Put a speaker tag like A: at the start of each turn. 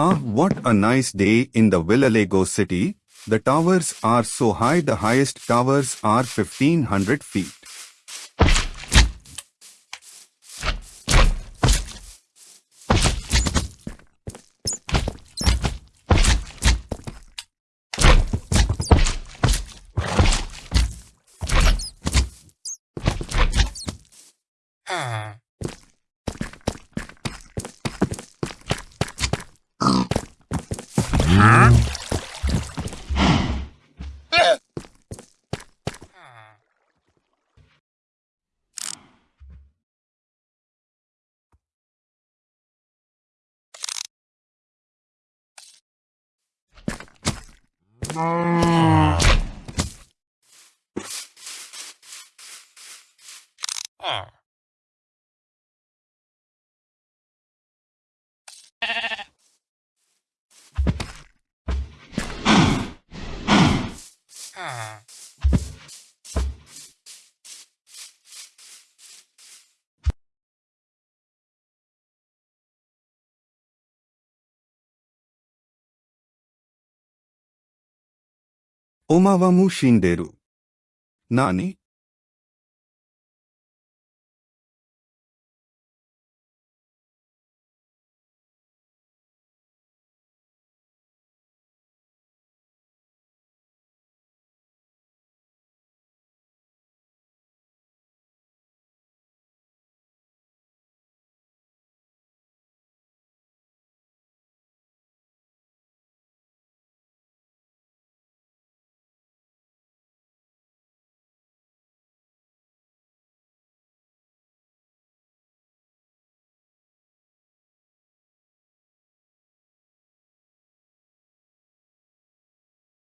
A: Ah, what a nice day in the Villalago city. The towers are so high, the highest towers are 1500 feet. Ah. おまはも死んでる。何